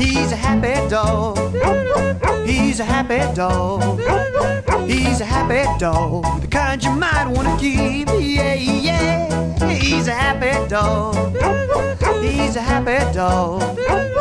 He's a happy dog. He's a happy dog. He's a happy dog. The kind you might want to keep. Yeah, yeah. He's a happy dog. He's a happy dog.